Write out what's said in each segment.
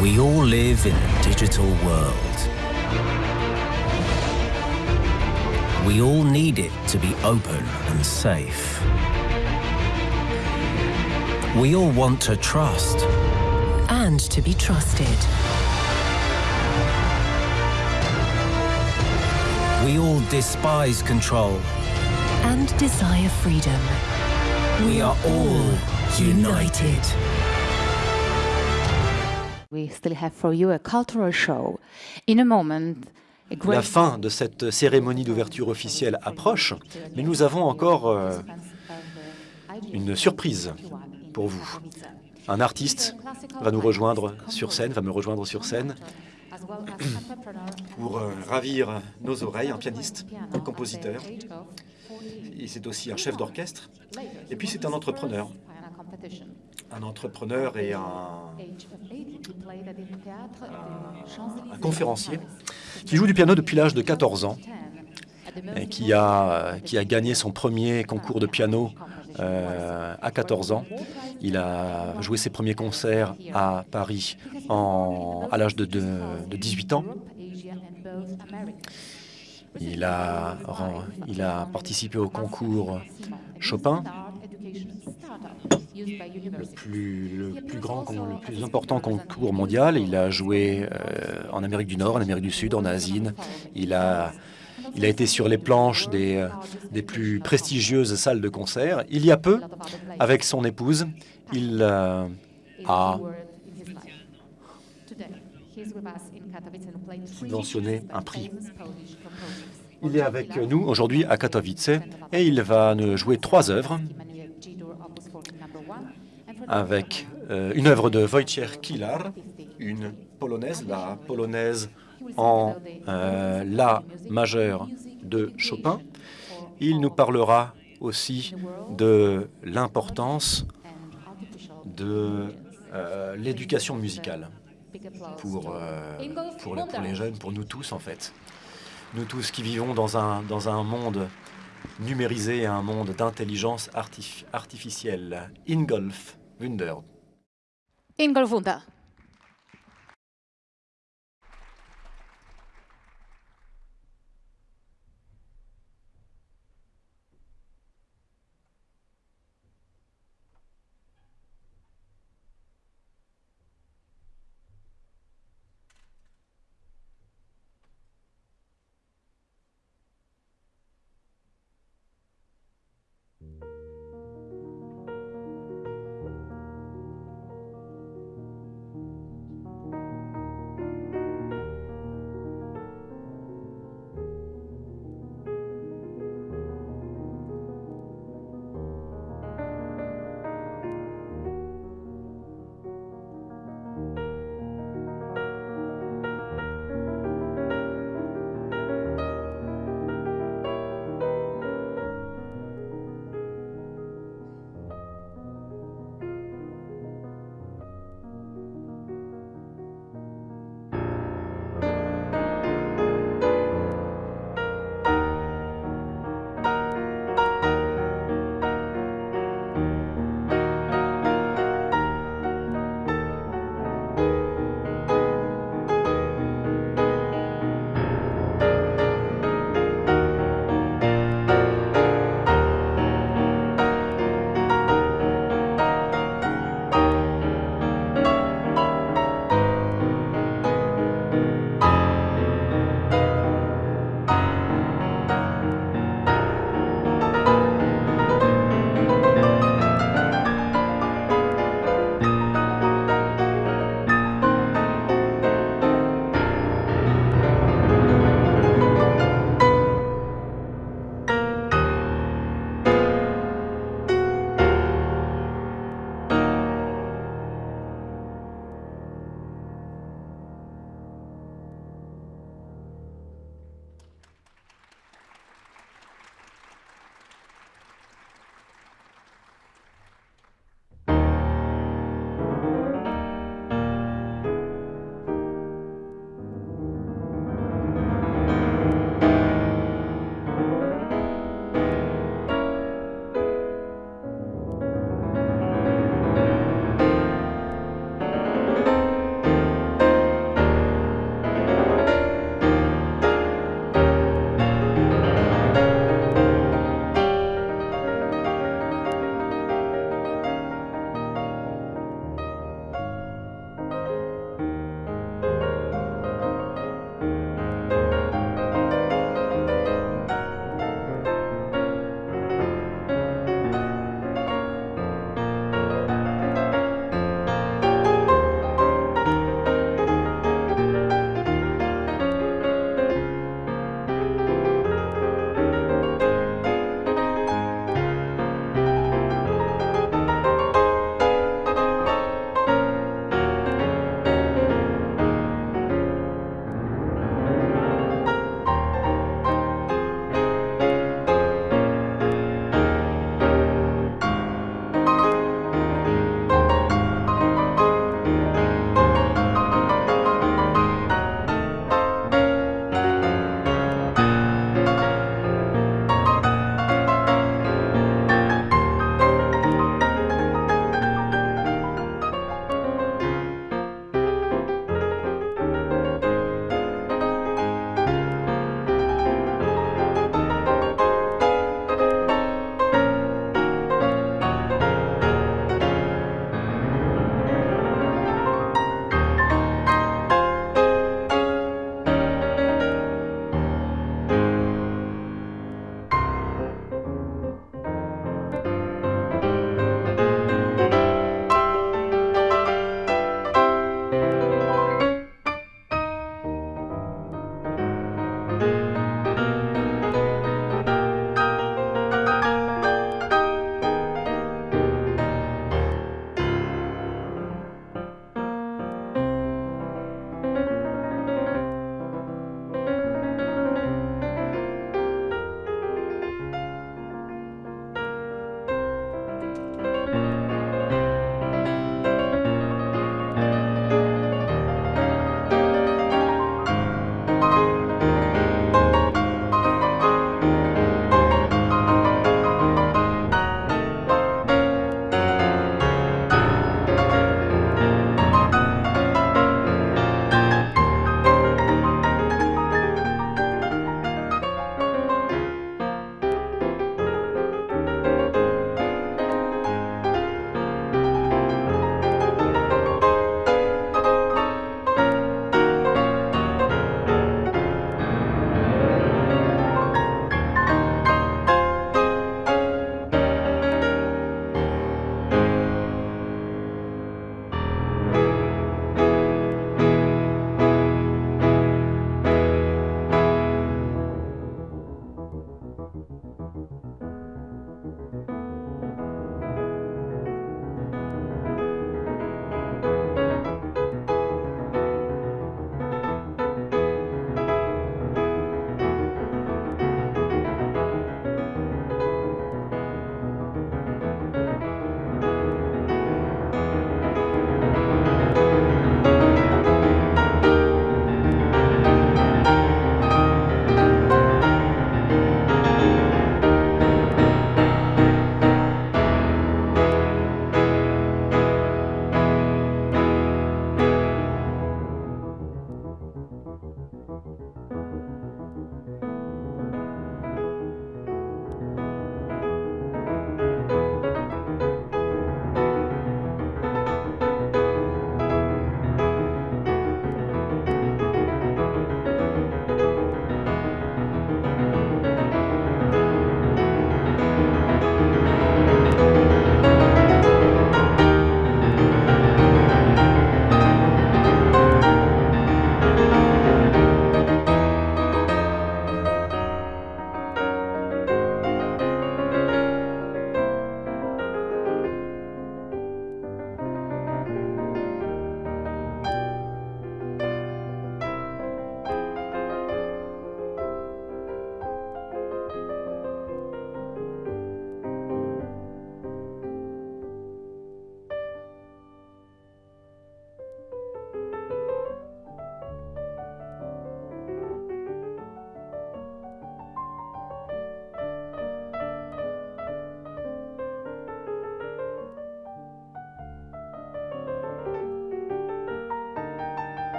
We all live in a digital world. We all need it to be open and safe. We all want to trust. and to be trusted. We all despise control. and desire freedom. We are all united. We still have for you a cultural show. In a moment, a great La fin de cette cérémonie d'ouverture officielle approche, mais nous avons encore euh, une surprise pour vous. Un artiste va nous rejoindre sur scène, va me rejoindre sur scène pour euh, ravir nos oreilles, un pianiste, un compositeur. Et c'est aussi un chef d'orchestre. Et puis c'est un entrepreneur. Un entrepreneur et un, un conférencier qui joue du piano depuis l'âge de 14 ans et qui a, qui a gagné son premier concours de piano euh, à 14 ans. Il a joué ses premiers concerts à Paris en, à l'âge de, de, de 18 ans. Il a, il a participé au concours Chopin, le plus, le plus grand, le plus important concours mondial. Il a joué euh, en Amérique du Nord, en Amérique du Sud, en Asie. Il a, il a été sur les planches des, euh, des plus prestigieuses salles de concert. Il y a peu, avec son épouse, il euh, a subventionné un prix. Il est avec nous aujourd'hui à Katowice et il va nous jouer trois œuvres avec euh, une œuvre de Wojciech Kilar, une polonaise, la polonaise en euh, La majeur de Chopin. Il nous parlera aussi de l'importance de euh, l'éducation musicale pour, pour, pour les jeunes, pour nous tous en fait. Nous tous qui vivons dans un, dans un monde numérisé, un monde d'intelligence artif- artificielle. Ingolf Wunder.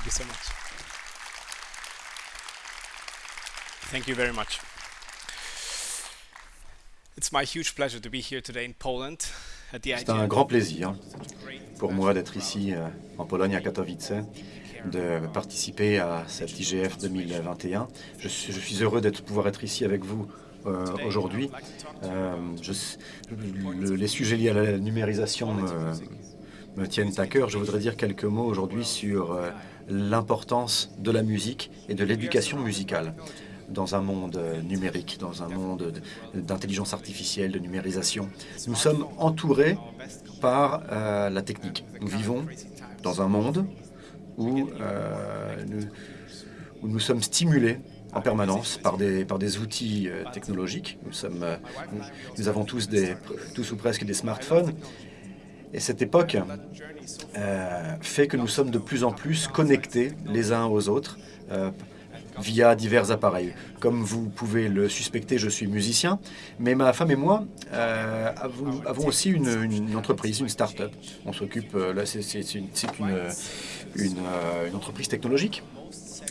Ingolfunda. you so much. Thank you very much. It's my huge pleasure to be here today in Poland at the C'est un grand plaisir pour moi d'être ici euh, en Pologne, à Katowice, de participer à cette IGF 2021. Je suis, je suis heureux de pouvoir être ici avec vous euh, aujourd'hui. Euh, le- les sujets liés à la numérisation me, me tiennent à cœur. Je voudrais dire quelques mots aujourd'hui sur l'importance de la musique et de l'éducation musicale dans un monde euh, numérique, dans un monde de- d'intelligence artificielle, de numérisation. Nous sommes entourés par euh, la technique. Nous vivons dans un monde où, euh, nous, où nous sommes stimulés en permanence par des, par des outils technologiques. Nous, sommes, nous avons tous, des, tous ou presque des smartphones. Et cette époque euh, fait que nous sommes de plus en plus connectés les uns aux autres euh, via divers appareils. Comme vous pouvez le suspecter, je suis musicien, mais ma femme et moi euh, avons, aussi une, entreprise, une start-up. On s'occupe, là c'est une, entreprise technologique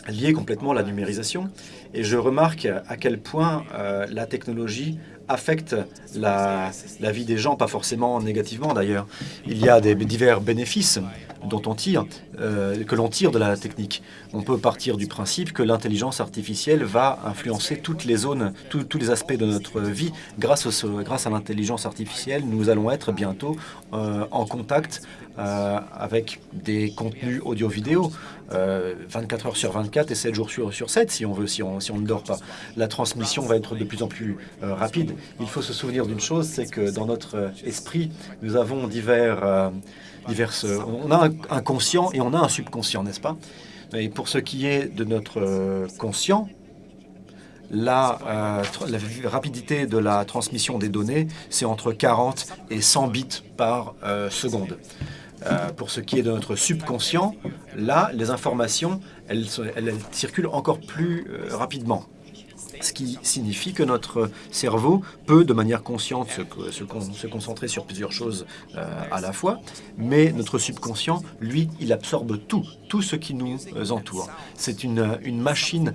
liée complètement à la numérisation. Et je remarque à quel point la technologie affecte la, la vie des gens, pas forcément négativement d'ailleurs. Il y a des divers bénéfices dont on tire, euh, que l'on tire de la technique. On peut partir du principe que l'intelligence artificielle va influencer toutes les zones, tous- les aspects de notre vie. Grâce, au- grâce à l'intelligence artificielle, nous allons être bientôt euh, en contact euh, avec des contenus audio-vidéo, euh, 24 heures sur 24 et 7 jours sur, sur 7 si on veut, si on, si on ne dort pas. La transmission va être de plus en plus rapide. Il faut se souvenir d'une chose, c'est que dans notre esprit, nous avons divers, diverses, on a un, conscient et on a un subconscient, n'est-ce pas? Et pour ce qui est de notre euh, conscient, la, euh, la rapidité de la transmission des données, c'est entre 40 et 100 bits par euh, seconde. Euh, pour ce qui est de notre subconscient, là, les informations, elles, circulent encore plus euh, rapidement. Ce qui signifie que notre cerveau peut, de manière consciente, se, co- se con- se concentrer sur plusieurs choses euh, à la fois, mais notre subconscient, lui, il absorbe tout, tout ce qui nous entoure. C'est une, machine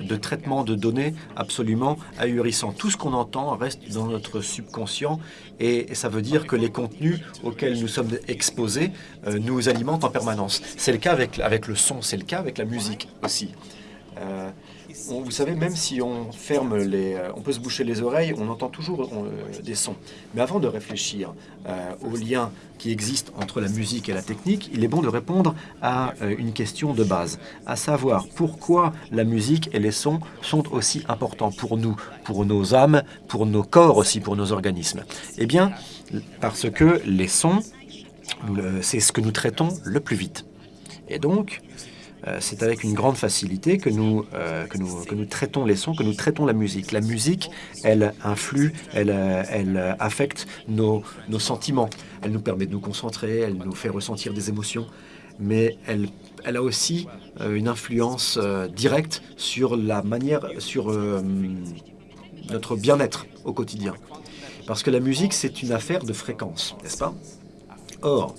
de, traitement de données absolument ahurissant. Tout ce qu'on entend reste dans notre subconscient et, et ça veut dire que les contenus auxquels nous sommes exposés euh, nous alimentent en permanence. C'est le cas avec, avec le son, c'est le cas avec la musique aussi. Euh, on- vous savez, même si on ferme les, euh, on peut se boucher les oreilles, on entend toujours euh, des sons. Mais avant de réfléchir euh, au lien qui existe entre la musique et la technique, il est bon de répondre à euh, une question de base, à savoir pourquoi la musique et les sons sont aussi importants pour nous, pour nos âmes, pour nos corps aussi, pour nos organismes. Eh bien, parce que les sons, c'est ce que nous traitons le plus vite. Et donc, c'est avec une grande facilité que nous, euh, que, nous, que nous traitons les sons, que nous traitons la musique. La musique, elle influe, elle, euh, elle euh, affecte nos, nos sentiments. Elle nous permet de nous concentrer, elle nous fait ressentir des émotions, mais elle, elle a aussi euh, une influence euh, directe sur la manière, sur euh, notre bien-être au quotidien. Parce que la musique, c'est une affaire de fréquence, n'est-ce pas? Or,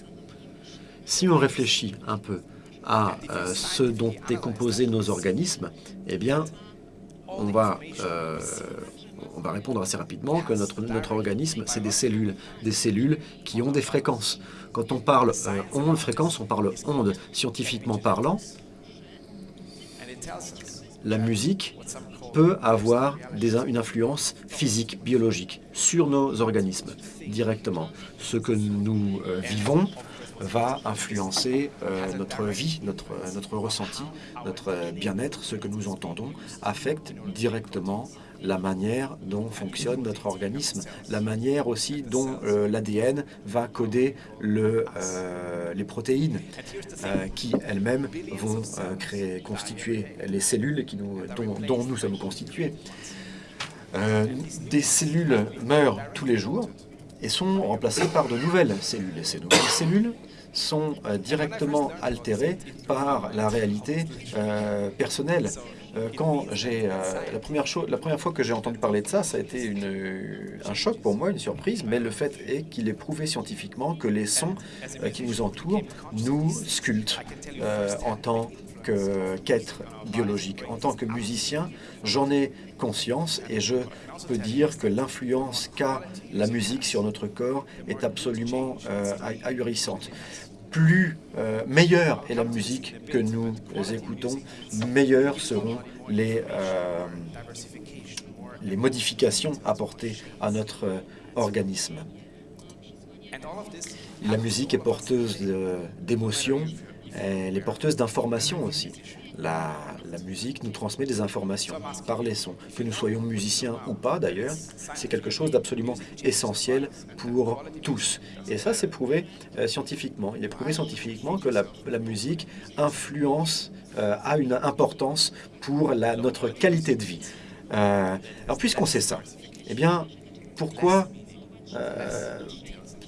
si on réfléchit un peu à euh, ce dont est composé nos organismes, eh bien, on va, euh, on va répondre assez rapidement que notre, notre organisme, c'est des cellules, des cellules qui ont des fréquences. Quand on parle euh, ondes, fréquences, on parle ondes. Scientifiquement parlant, la musique peut avoir une influence physique, biologique sur nos organismes directement. Ce que nous euh, vivons va influencer euh, notre vie, notre, notre ressenti, notre bien-être, ce que nous entendons, affecte directement la manière dont fonctionne notre organisme, la manière aussi dont euh, l'ADN va coder euh, les protéines qui elles-mêmes vont créer, constituer les cellules qui nous, dont, dont nous sommes constitués. Des cellules meurent tous les jours et sont remplacées par de nouvelles cellules. Ces nouvelles cellules sont euh, directement altérées par la réalité euh, personnelle. Euh, quand j'ai la première chose, la première fois que j'ai entendu parler de ça, ça a été un choc pour moi, une surprise. Mais le fait est qu'il est prouvé scientifiquement que les sons qui nous entourent nous sculptent euh, en tant qu'être biologique. En tant que musicien, j'en ai conscience et je peux dire que l'influence qu'a la musique sur notre corps est absolument euh, ahurissante. Plus euh, meilleure est la musique que nous écoutons, meilleures seront les, euh, les modifications apportées à notre organisme. La musique est porteuse d'émotions, elle est porteuse d'informations aussi. La, musique nous transmet des informations par les sons. Que nous soyons musiciens ou pas, d'ailleurs, c'est quelque chose d'absolument essentiel pour tous. Et ça, c'est prouvé euh, scientifiquement. Il est prouvé scientifiquement que la, musique influence, euh, a une importance pour la, notre qualité de vie. Euh, alors, puisqu'on sait ça, eh bien, pourquoi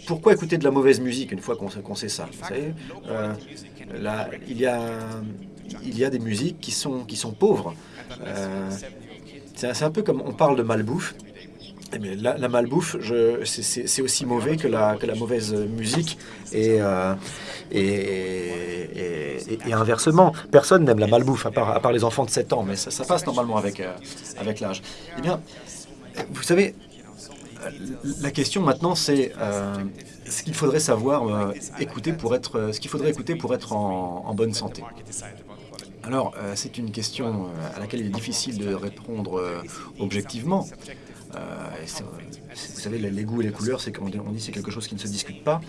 pourquoi écouter de la mauvaise musique une fois qu'on sait ça euh, il, y a, des musiques qui sont, pauvres. Euh, c'est un peu comme on parle de malbouffe. Mais la, malbouffe, c'est aussi mauvais que la, mauvaise musique. Et, euh, et, inversement, personne n'aime la malbouffe, à part, les enfants de 7 ans, mais ça, ça passe normalement avec, avec l'âge. Eh bien, vous savez, la question maintenant, c'est euh, ce qu'il faudrait savoir euh, écouter pour être, ce qu'il faudrait écouter pour être en, bonne santé. Alors, euh, c'est une question à laquelle il est difficile de répondre objectivement. vous savez, les goûts et les couleurs, c'est on dit c'est quelque chose qui ne se discute pas.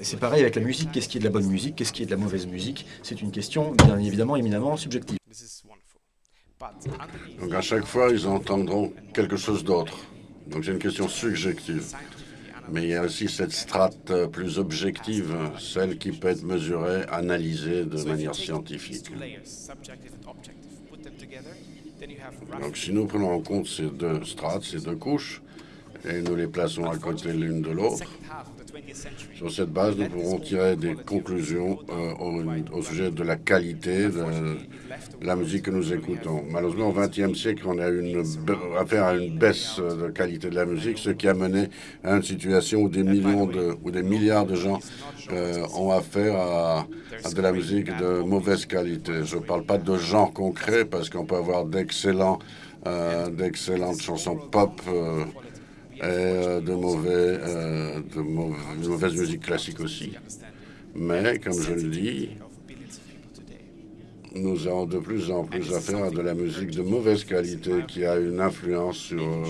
c'est pareil avec la musique. Qu'est-ce qui est de la bonne musique? Qu'est-ce qui est de la mauvaise musique? C'est une question, bien évidemment, éminemment subjective. Donc à chaque fois, ils entendront quelque chose d'autre. Donc c'est une question subjective. Mais il y a aussi cette strate plus objective, celle qui peut être mesurée, analysée de manière scientifique. Donc si nous prenons en compte ces deux strates, ces deux couches, et nous les plaçons à côté l'une de l'autre, sur cette base, nous pourrons tirer des conclusions euh, au, sujet de la qualité de la musique que nous écoutons. Malheureusement, au XXe siècle, on a affaire à une baisse de qualité de la musique, ce qui a mené à une situation où des millions de, ou des milliards de gens euh, ont affaire à, de la musique de mauvaise qualité. Je ne parle pas de genre concret, parce qu'on peut avoir euh, d'excellentes chansons pop et euh, de, mauvais, euh, de, mauvaise musique classique aussi. Mais, comme je le dis, nous avons de plus en plus affaire à de la musique de mauvaise qualité qui a une influence sur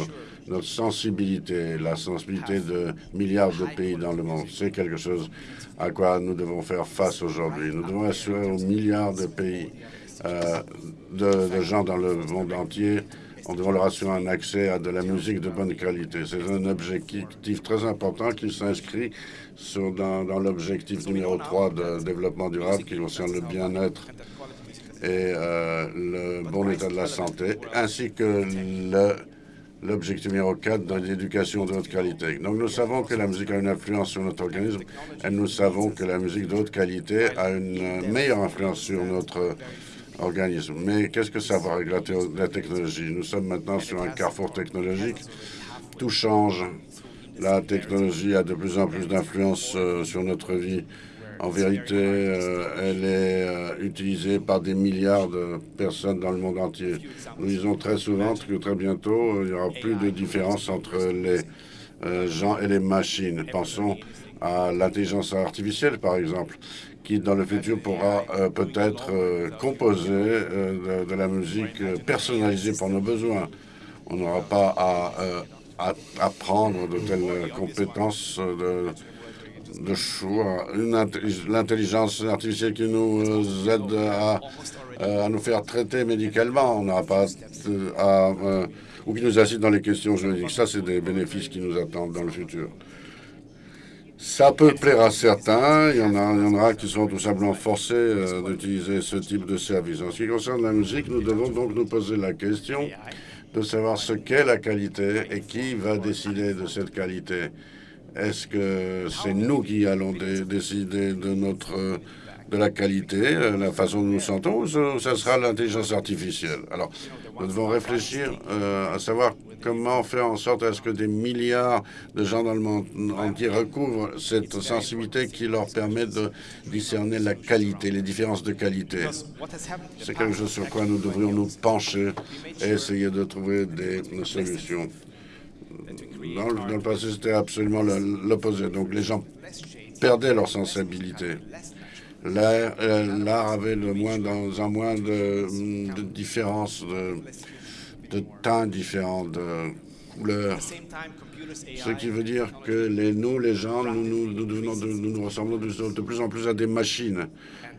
notre sensibilité, la sensibilité de milliards de pays dans le monde. C'est quelque chose à quoi nous devons faire face aujourd'hui. Nous devons assurer aux milliards de pays, euh, de gens dans le monde entier, on doit leur assurer un accès à de la musique de bonne qualité. C'est un objectif très important qui s'inscrit dans, l'objectif numéro 3 de développement durable qui concerne le bien-être et euh, le bon état de la santé, ainsi que l'objectif numéro 4 de l'éducation de haute qualité. Donc nous savons que la musique a une influence sur notre organisme et nous savons que la musique de haute qualité a une meilleure influence sur notre. Mais qu'est-ce que ça va avec la, technologie? Nous sommes maintenant sur un carrefour technologique. Tout change. La technologie a de plus en plus d'influence euh, sur notre vie. En vérité, euh, elle est euh, utilisée par des milliards de personnes dans le monde entier. Nous disons très souvent que très bientôt, il n'y aura plus de différence entre les gens et les machines. Pensons à l'intelligence artificielle, par exemple, qui dans le futur pourra euh, peut-être euh, composer euh, de, la musique personnalisée pour nos besoins. On n'aura pas à, apprendre de telles compétences de, de choix. L'intelligence artificielle qui nous aide à, à, nous faire traiter médicalement, on n'aura pas à, ou qui nous assiste dans les questions juridiques. Ça, c'est des bénéfices qui nous attendent dans le futur. Ça peut plaire à certains, il y en, a, il y en aura qui sont tout simplement forcés euh, d'utiliser ce type de service. En ce qui concerne la musique, nous devons donc nous poser la question de savoir ce qu'est la qualité et qui va décider de cette qualité. Est-ce que c'est nous qui allons décider de notre de la qualité, euh, la façon dont nous sentons, ou ça sera l'intelligence artificielle? Alors, nous devons réfléchir euh, à savoir comment faire en sorte à ce que des milliards de gens dans le monde entier recouvrent cette sensibilité qui leur permet de discerner la qualité, les différences de qualité. C'est quelque chose sur quoi nous devrions nous pencher et essayer de trouver des solutions. Dans le, dans le passé, c'était absolument l'opposé. Donc les gens perdaient leur sensibilité. Euh, l'art avait le moins dans un moins de, de différences, de, de teints différents, de couleurs. Ce qui veut dire que les, nous, les gens, nous nous, nous, ressemblons de, plus en plus à des machines.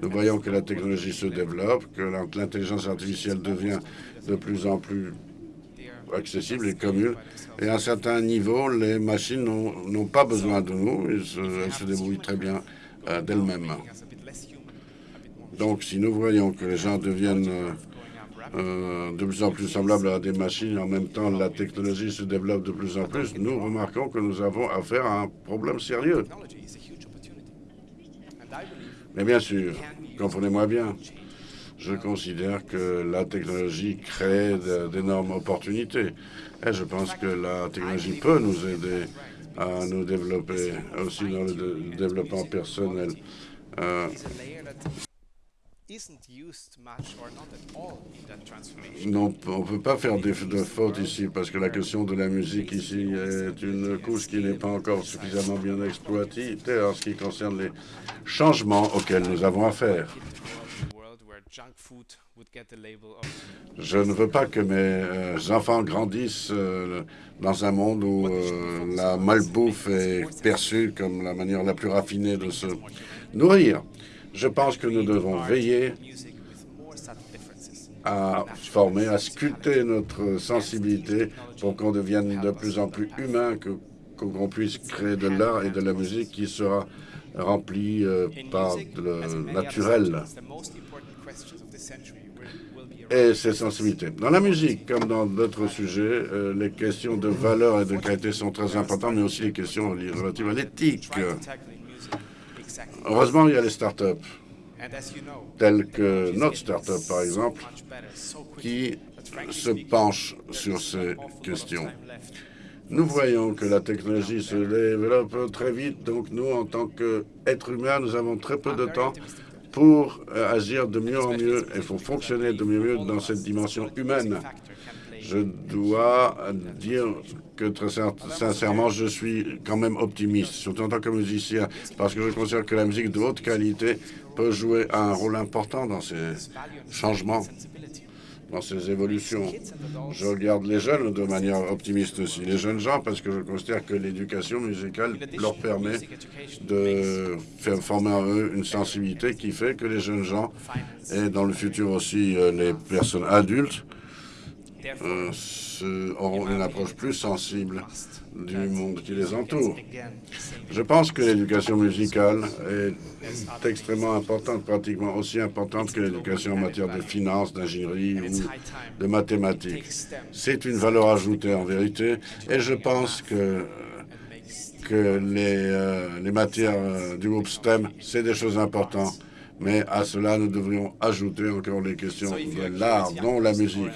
Nous voyons que la technologie se développe, que l'intelligence artificielle devient de plus en plus accessible et commune. Et à un certain niveau, les machines n'ont pas besoin de nous, elles se, débrouillent très bien euh, d'elles-mêmes. Donc, si nous voyons que les gens deviennent euh, de plus en plus semblables à des machines, en même temps la technologie se développe de plus en plus, nous remarquons que nous avons affaire à un problème sérieux. Mais bien sûr, comprenez-moi bien, je considère que la technologie crée d'énormes opportunités. Et je pense que la technologie peut nous aider à nous développer aussi dans le développement personnel. Euh, non, on ne peut pas faire de, de faute ici parce que la question de la musique ici est une couche qui n'est pas encore suffisamment bien exploitée en ce qui concerne les changements auxquels nous avons affaire. Je ne veux pas que mes euh, enfants grandissent euh, dans un monde où euh, la malbouffe est perçue comme la manière la plus raffinée de se nourrir. Je pense que nous devons veiller à former, à sculpter notre sensibilité pour qu'on devienne de plus en plus humain, qu'on puisse créer de l'art et de la musique qui sera rempli euh, par le naturel et ses sensibilités. Dans la musique, comme dans d'autres sujets, euh, les questions de valeur et de qualité sont très importantes, mais aussi les questions relatives à l'éthique. Heureusement, il y a les startups, telles que notre startup, par exemple, qui se penchent sur ces questions. Nous voyons que la technologie se développe très vite, donc nous, en tant qu'êtres humains, nous avons très peu de temps pour euh, agir de mieux en mieux et pour fonctionner de mieux en mieux dans cette dimension humaine je dois dire que très sincèrement, je suis quand même optimiste, surtout en tant que musicien, parce que je considère que la musique de haute qualité peut jouer un rôle important dans ces changements, dans ces évolutions. Je regarde les jeunes de manière optimiste aussi, les jeunes gens, parce que je considère que l'éducation musicale leur permet de former en eux une sensibilité qui fait que les jeunes gens, et dans le futur aussi euh, les personnes adultes, euh, auront une approche plus sensible du monde qui les entoure. Je pense que l'éducation musicale est extrêmement importante, pratiquement aussi importante que l'éducation en matière de finances, d'ingénierie ou de mathématiques. C'est une valeur ajoutée en vérité, et je pense que que les, euh, les matières euh, du groupe STEM, c'est des choses importantes. Mais à cela, nous devrions ajouter encore les questions de l'art, dont la musique.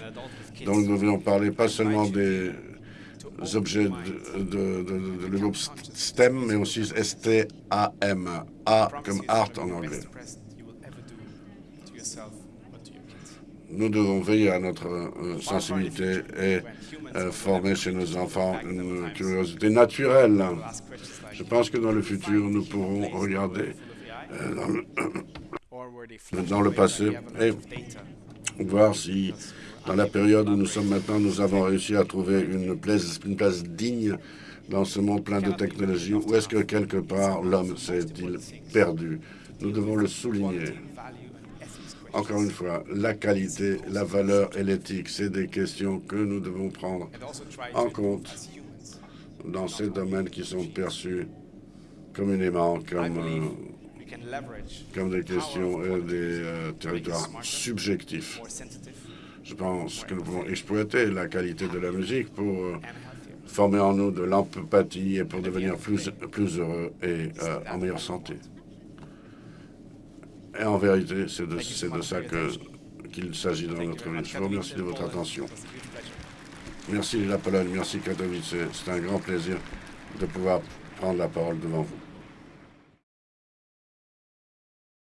Donc nous devrions parler pas seulement des objets de, de, de, de, groupe STEM, mais aussi S-T-A-M, A comme art en anglais. Nous devons veiller à notre euh, sensibilité et euh, former chez nos enfants une curiosité naturelle. Je pense que dans le futur, nous pourrons regarder euh, dans, le, dans le passé et voir si dans la période où nous sommes maintenant, nous avons réussi à trouver une place, digne dans ce monde plein de technologies Ou est-ce que quelque part l'homme s'est-il perdu? Nous devons le souligner. Encore une fois, la qualité, la valeur et l'éthique, c'est des questions que nous devons prendre en compte dans ces domaines qui sont perçus communément comme, comme des questions et des euh, territoires subjectifs. Je pense que nous pouvons exploiter la qualité de la musique pour euh, former en nous de l'empathie et pour devenir plus, plus heureux et euh, en meilleure santé. Et en vérité, c'est de, de, ça qu'il s'agit dans notre vie. Je vous remercie de votre attention. Merci la Pologne, merci Katowice. C'est un grand plaisir de pouvoir prendre la parole devant vous.